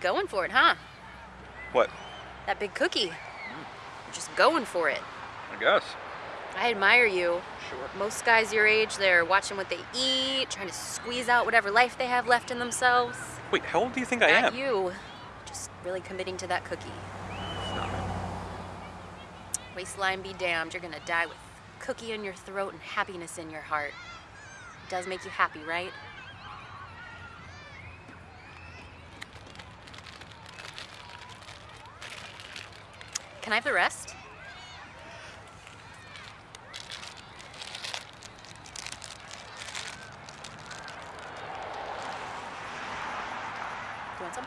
going for it, huh? What? That big cookie. You're just going for it. I guess. I admire you. Sure. Most guys your age, they're watching what they eat, trying to squeeze out whatever life they have left in themselves. Wait, how old do you think I Not am? you. Just really committing to that cookie. Stop it. Waistline be damned, you're gonna die with cookie in your throat and happiness in your heart. It does make you happy, right? Can I have the rest? Do you want some?